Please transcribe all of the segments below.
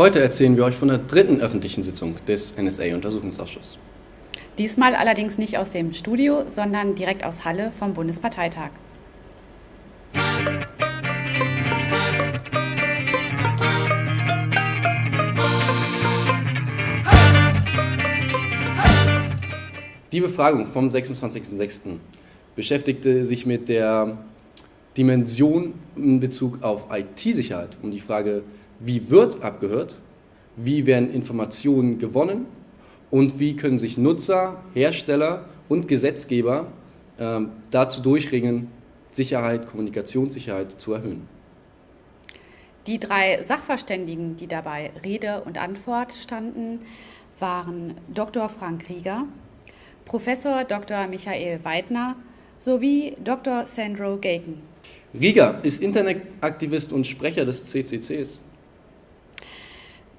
Heute erzählen wir euch von der dritten öffentlichen Sitzung des NSA-Untersuchungsausschusses. Diesmal allerdings nicht aus dem Studio, sondern direkt aus Halle vom Bundesparteitag. Die Befragung vom 26.06. beschäftigte sich mit der Dimension in Bezug auf IT-Sicherheit, um die Frage, wie wird abgehört, wie werden Informationen gewonnen und wie können sich Nutzer, Hersteller und Gesetzgeber äh, dazu durchringen, Sicherheit, Kommunikationssicherheit zu erhöhen. Die drei Sachverständigen, die dabei Rede und Antwort standen, waren Dr. Frank Rieger, Professor Dr. Michael Weidner sowie Dr. Sandro Gaken. Rieger ist Internetaktivist und Sprecher des CCCs.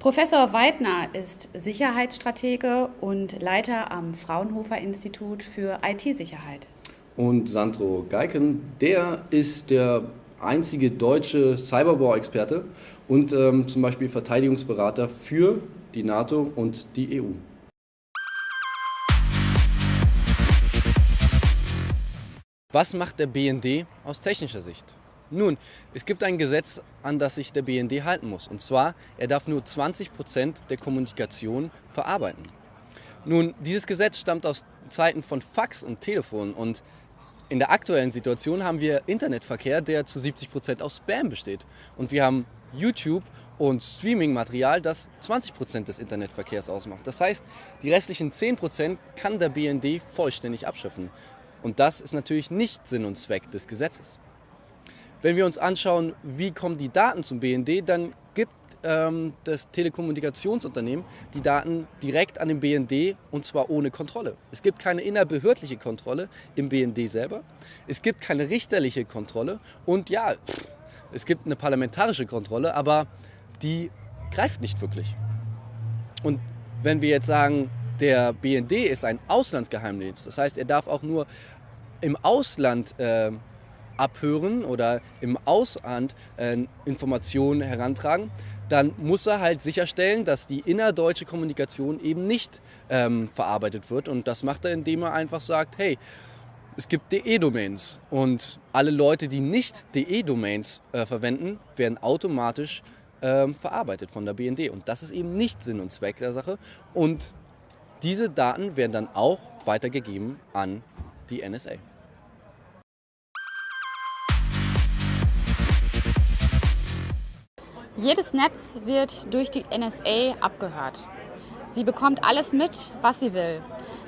Professor Weidner ist Sicherheitsstratege und Leiter am Fraunhofer Institut für IT-Sicherheit. Und Sandro Geiken, der ist der einzige deutsche Cyberbau-Experte und ähm, zum Beispiel Verteidigungsberater für die NATO und die EU. Was macht der BND aus technischer Sicht? Nun, es gibt ein Gesetz, an das sich der BND halten muss. Und zwar, er darf nur 20 Prozent der Kommunikation verarbeiten. Nun, dieses Gesetz stammt aus Zeiten von Fax und Telefon und in der aktuellen Situation haben wir Internetverkehr, der zu 70 Prozent aus Spam besteht. Und wir haben YouTube und Streaming-Material, das 20 Prozent des Internetverkehrs ausmacht. Das heißt, die restlichen 10 Prozent kann der BND vollständig abschöpfen. Und das ist natürlich nicht Sinn und Zweck des Gesetzes. Wenn wir uns anschauen, wie kommen die Daten zum BND, dann gibt ähm, das Telekommunikationsunternehmen die Daten direkt an den BND und zwar ohne Kontrolle. Es gibt keine innerbehördliche Kontrolle im BND selber. Es gibt keine richterliche Kontrolle und ja, es gibt eine parlamentarische Kontrolle, aber die greift nicht wirklich. Und wenn wir jetzt sagen, der BND ist ein Auslandsgeheimdienst. Das heißt, er darf auch nur im Ausland äh, abhören oder im Ausland äh, Informationen herantragen. Dann muss er halt sicherstellen, dass die innerdeutsche Kommunikation eben nicht ähm, verarbeitet wird. Und das macht er, indem er einfach sagt, hey, es gibt DE-Domains und alle Leute, die nicht DE-Domains äh, verwenden, werden automatisch ähm, verarbeitet von der BND. Und das ist eben nicht Sinn und Zweck der Sache. Und diese Daten werden dann auch weitergegeben an die NSA. Jedes Netz wird durch die NSA abgehört. Sie bekommt alles mit, was sie will.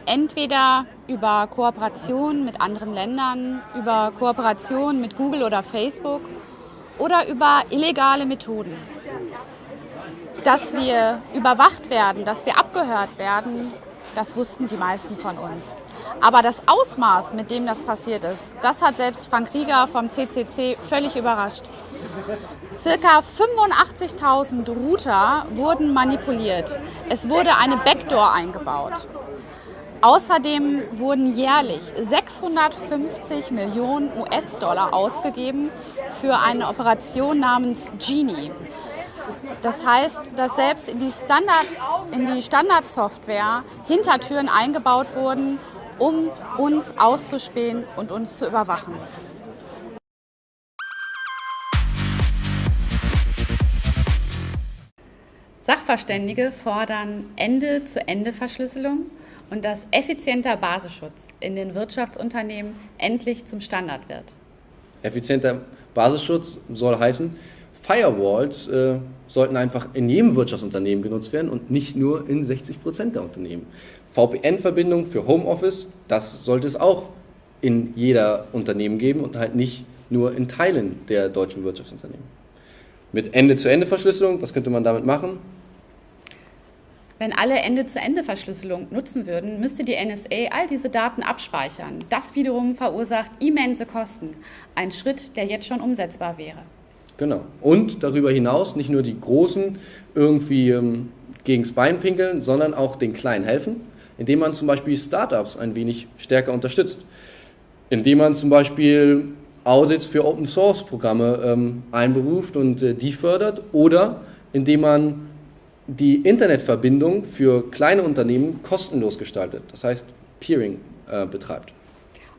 Entweder über Kooperation mit anderen Ländern, über Kooperation mit Google oder Facebook oder über illegale Methoden. Dass wir überwacht werden, dass wir abgehört werden, das wussten die meisten von uns. Aber das Ausmaß, mit dem das passiert ist, das hat selbst Frank Rieger vom CCC völlig überrascht. Circa 85.000 Router wurden manipuliert. Es wurde eine Backdoor eingebaut. Außerdem wurden jährlich 650 Millionen US-Dollar ausgegeben für eine Operation namens Genie. Das heißt, dass selbst in die, Standard, in die Standardsoftware Hintertüren eingebaut wurden, um uns auszuspähen und uns zu überwachen. Sachverständige fordern Ende-zu-Ende-Verschlüsselung und dass effizienter Basisschutz in den Wirtschaftsunternehmen endlich zum Standard wird. Effizienter Basisschutz soll heißen, Firewalls äh, sollten einfach in jedem Wirtschaftsunternehmen genutzt werden und nicht nur in 60 Prozent der Unternehmen. VPN-Verbindung für Homeoffice, das sollte es auch in jeder Unternehmen geben und halt nicht nur in Teilen der deutschen Wirtschaftsunternehmen. Mit Ende-zu-Ende-Verschlüsselung, was könnte man damit machen? Wenn alle Ende-zu-Ende-Verschlüsselung nutzen würden, müsste die NSA all diese Daten abspeichern. Das wiederum verursacht immense Kosten. Ein Schritt, der jetzt schon umsetzbar wäre. Genau. Und darüber hinaus nicht nur die Großen irgendwie ähm, gegens Bein pinkeln, sondern auch den Kleinen helfen, indem man zum Beispiel Startups ein wenig stärker unterstützt. Indem man zum Beispiel Audits für Open Source Programme ähm, einberuft und äh, die fördert oder indem man die Internetverbindung für kleine Unternehmen kostenlos gestaltet, das heißt Peering äh, betreibt.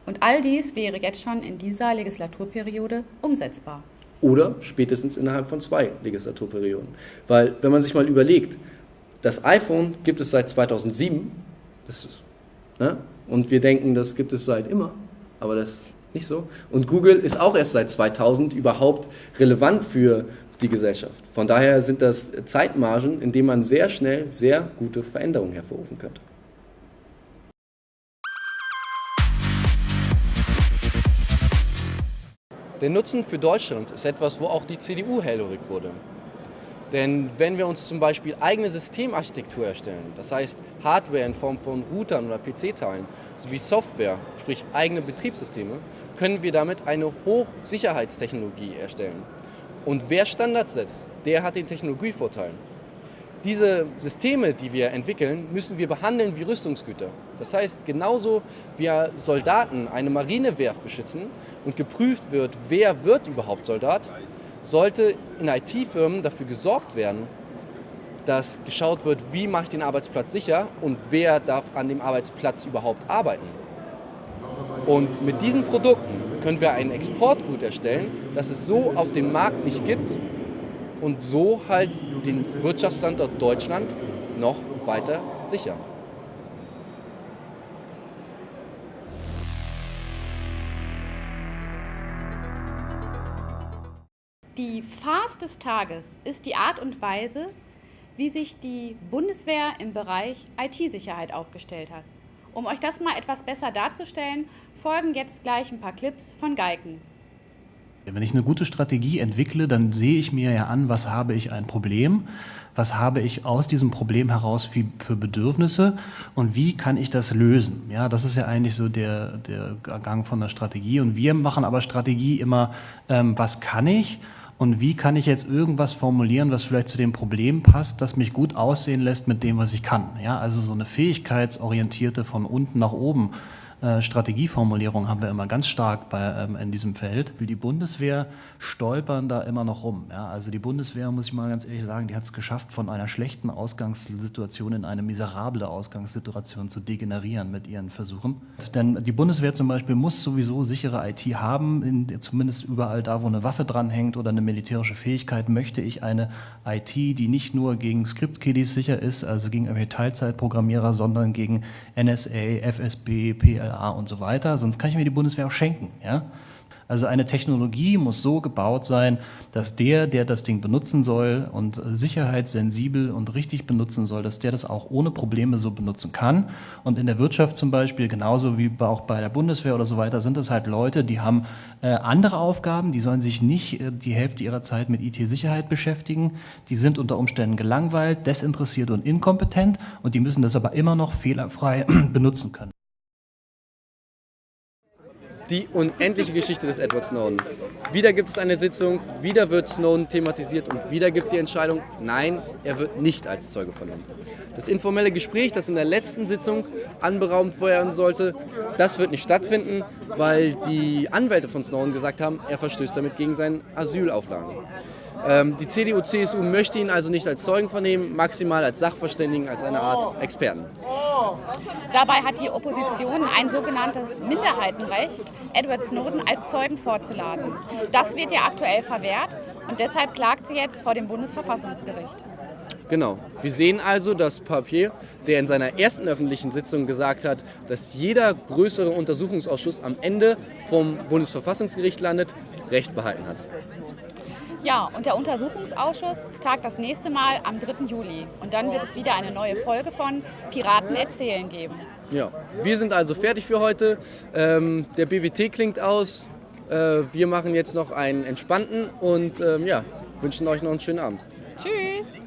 Und all dies wäre jetzt schon in dieser Legislaturperiode umsetzbar. Oder spätestens innerhalb von zwei Legislaturperioden. Weil, wenn man sich mal überlegt, das iPhone gibt es seit 2007, das ist, ne? und wir denken, das gibt es seit immer, aber das ist nicht so. Und Google ist auch erst seit 2000 überhaupt relevant für die Gesellschaft. Von daher sind das Zeitmargen, in denen man sehr schnell sehr gute Veränderungen hervorrufen könnte. Der Nutzen für Deutschland ist etwas, wo auch die CDU hellhörig wurde. Denn wenn wir uns zum Beispiel eigene Systemarchitektur erstellen, das heißt Hardware in Form von Routern oder PC-Teilen, sowie Software, sprich eigene Betriebssysteme, können wir damit eine Hochsicherheitstechnologie erstellen. Und wer Standards setzt, der hat den Technologievorteil. Diese Systeme, die wir entwickeln, müssen wir behandeln wie Rüstungsgüter. Das heißt, genauso wie Soldaten eine Marinewerft beschützen und geprüft wird, wer wird überhaupt Soldat, sollte in IT-Firmen dafür gesorgt werden, dass geschaut wird, wie mache ich den Arbeitsplatz sicher und wer darf an dem Arbeitsplatz überhaupt arbeiten. Und mit diesen Produkten können wir ein Exportgut erstellen, das es so auf dem Markt nicht gibt und so halt den Wirtschaftsstandort Deutschland noch weiter sichern. Die Farce des Tages ist die Art und Weise, wie sich die Bundeswehr im Bereich IT-Sicherheit aufgestellt hat. Um euch das mal etwas besser darzustellen, folgen jetzt gleich ein paar Clips von Geiken. Wenn ich eine gute Strategie entwickle, dann sehe ich mir ja an, was habe ich ein Problem, was habe ich aus diesem Problem heraus für, Bedürfnisse und wie kann ich das lösen. Ja, das ist ja eigentlich so der, der Gang von der Strategie. Und wir machen aber Strategie immer, ähm, was kann ich und wie kann ich jetzt irgendwas formulieren, was vielleicht zu dem Problem passt, das mich gut aussehen lässt mit dem, was ich kann. Ja, also so eine fähigkeitsorientierte von unten nach oben äh, Strategieformulierung haben wir immer ganz stark bei, ähm, in diesem Feld. Die Bundeswehr stolpern da immer noch rum. Ja? Also die Bundeswehr, muss ich mal ganz ehrlich sagen, die hat es geschafft, von einer schlechten Ausgangssituation in eine miserable Ausgangssituation zu degenerieren mit ihren Versuchen. Denn die Bundeswehr zum Beispiel muss sowieso sichere IT haben, in, zumindest überall da, wo eine Waffe dranhängt oder eine militärische Fähigkeit, möchte ich eine IT, die nicht nur gegen Script-Kiddies sicher ist, also gegen irgendwelche Teilzeitprogrammierer, sondern gegen NSA, FSB, PLA, und so weiter, sonst kann ich mir die Bundeswehr auch schenken. Ja? Also eine Technologie muss so gebaut sein, dass der, der das Ding benutzen soll und sicherheitssensibel und richtig benutzen soll, dass der das auch ohne Probleme so benutzen kann. Und in der Wirtschaft zum Beispiel, genauso wie auch bei der Bundeswehr oder so weiter, sind das halt Leute, die haben äh, andere Aufgaben, die sollen sich nicht äh, die Hälfte ihrer Zeit mit IT-Sicherheit beschäftigen. Die sind unter Umständen gelangweilt, desinteressiert und inkompetent und die müssen das aber immer noch fehlerfrei benutzen können die unendliche Geschichte des Edward Snowden. Wieder gibt es eine Sitzung, wieder wird Snowden thematisiert und wieder gibt es die Entscheidung, nein, er wird nicht als Zeuge vernommen. Das informelle Gespräch, das in der letzten Sitzung anberaumt werden sollte, das wird nicht stattfinden, weil die Anwälte von Snowden gesagt haben, er verstößt damit gegen seine Asylauflagen. Ähm, die CDU-CSU möchte ihn also nicht als Zeugen vernehmen, maximal als Sachverständigen, als eine Art Experten. Dabei hat die Opposition ein sogenanntes Minderheitenrecht, Edward Snowden als Zeugen vorzuladen. Das wird ja aktuell verwehrt und deshalb klagt sie jetzt vor dem Bundesverfassungsgericht. Genau. Wir sehen also, dass Papier, der in seiner ersten öffentlichen Sitzung gesagt hat, dass jeder größere Untersuchungsausschuss am Ende vom Bundesverfassungsgericht landet, Recht behalten hat. Ja, und der Untersuchungsausschuss tagt das nächste Mal am 3. Juli. Und dann wird es wieder eine neue Folge von Piraten erzählen geben. Ja, wir sind also fertig für heute. Ähm, der BWT klingt aus. Äh, wir machen jetzt noch einen entspannten und ähm, ja, wünschen euch noch einen schönen Abend. Tschüss!